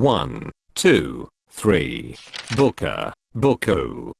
1, 2, 3. Booker, Buko.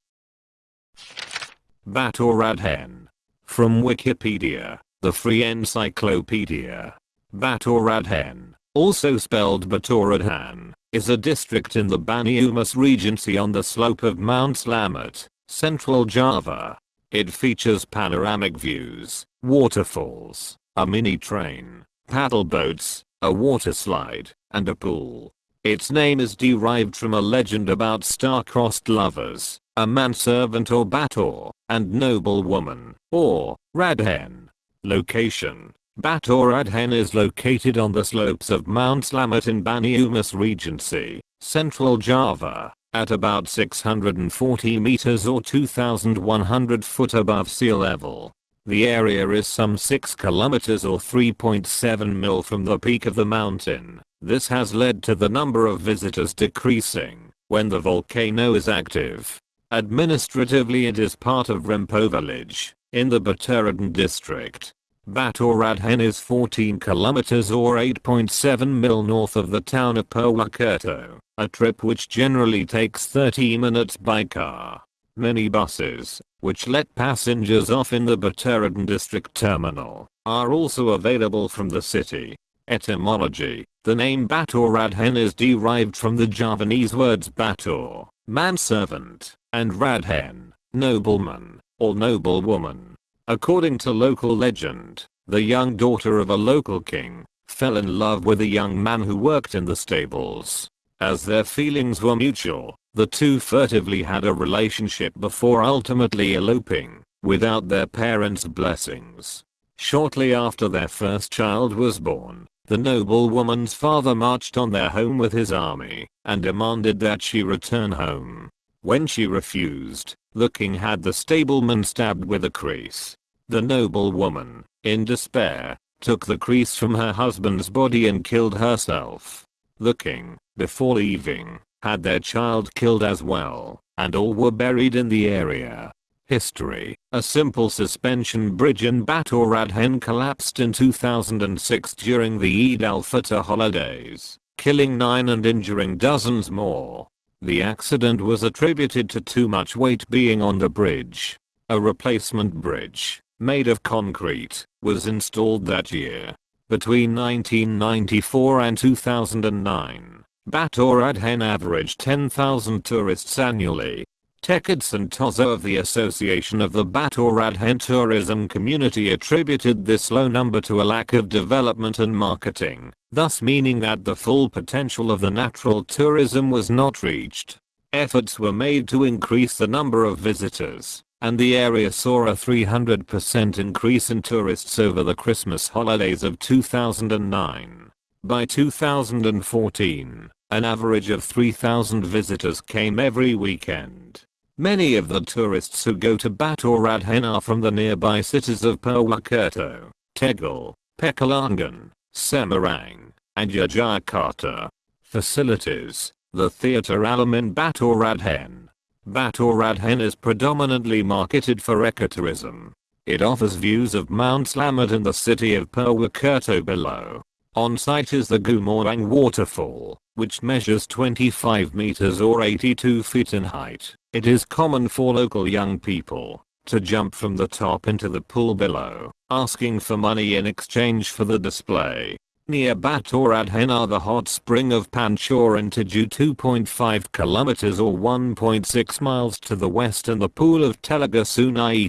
Baturraden. From Wikipedia, the free encyclopedia. Baturraden, also spelled Baturaden, is a district in the Banyumas Regency on the slope of Mount Slamet, central Java. It features panoramic views, waterfalls, a mini train, paddle boats, a water slide, and a pool. Its name is derived from a legend about star-crossed lovers, a manservant or batur, and noble woman, or raden. Location Baturraden is located on the slopes of Mount Slamet in Banyumas Regency, central Java, at about 640 meters or 2100 foot above sea level. The area is some 6 kilometers or 3.7 mil from the peak of the mountain. This has led to the number of visitors decreasing when the volcano is active. Administratively it is part of Rempo village in the Baturaden district. Baturraden is 14 kilometers or 8.7 mil north of the town of Purwokerto, a trip which generally takes 30 minutes by car. Many buses, which let passengers off in the Baturraden district terminal, are also available from the city. Etymology The name Baturraden is derived from the Javanese words batur, manservant, and raden, nobleman, or noblewoman. According to local legend, the young daughter of a local king fell in love with a young man who worked in the stables. As their feelings were mutual, the two furtively had a relationship before ultimately eloping, without their parents' blessings. Shortly after their first child was born, the noblewoman's father marched on their home with his army and demanded that she return home. When she refused, the king had the stableman stabbed with a kris. The noblewoman, in despair, took the kris from her husband's body and killed herself. The king, before leaving, had their child killed as well, and all were buried in the area. History A simple suspension bridge in Baturraden collapsed in 2006 during the Eid al-Fitr holidays, killing 9 and injuring dozens more. The accident was attributed to too much weight being on the bridge. A replacement bridge, made of concrete, was installed that year. Between 1994 and 2009, Baturraden averaged 10,000 tourists annually. Tekad Santoso of the Association of the Baturraden Tourism Community attributed this low number to a lack of development and marketing, thus meaning that the full potential of the natural tourism was not reached. Efforts were made to increase the number of visitors, and the area saw a 300% increase in tourists over the Christmas holidays of 2009. By 2014, an average of 3,000 visitors came every weekend. Many of the tourists who go to Baturraden are from the nearby cities of Purwokerto, Tegal, Pekalongan, Semarang, and Yogyakarta. Facilities The Theatre Alam in Baturraden Baturraden is predominantly marketed for ecotourism. It offers views of Mount Slamet and the city of Purwokerto below. On site is the Gumorang waterfall, which measures 25 meters or 82 feet in height. It is common for local young people to jump from the top into the pool below, asking for money in exchange for the display. Near Baturraden are the hot spring of Pancuran Pitu 2.5 kilometers or 1.6 miles to the west and the pool of Telaga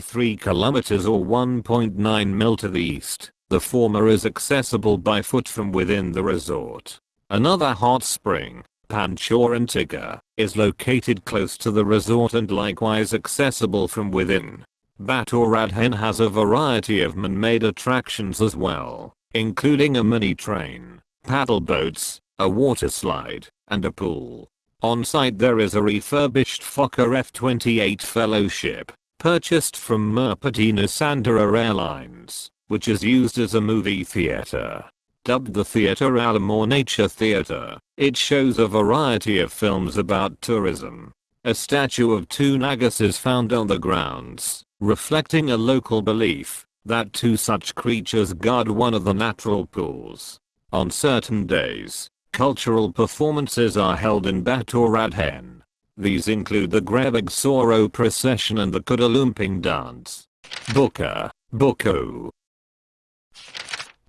3 kilometers or 1.9 mil to the east. The former is accessible by foot from within the resort. Another hot spring, Pancuran Tiga, is located close to the resort and likewise accessible from within. Baturraden has a variety of man-made attractions as well including a mini train, paddle boats, a water slide, and a pool. On site there is a refurbished Fokker F-28 fellowship, purchased from Merpati Nusantara Airlines, which is used as a movie theater. Dubbed the Theatre Alam or Nature Theatre, it shows a variety of films about tourism. A statue of two nagas is found on the grounds, reflecting a local belief that two such creatures guard one of the natural pools. On certain days, Cultural performances are held in Baturraden. These include the Grebeg Soro procession and the Kudalumping dance. Buka, Buku,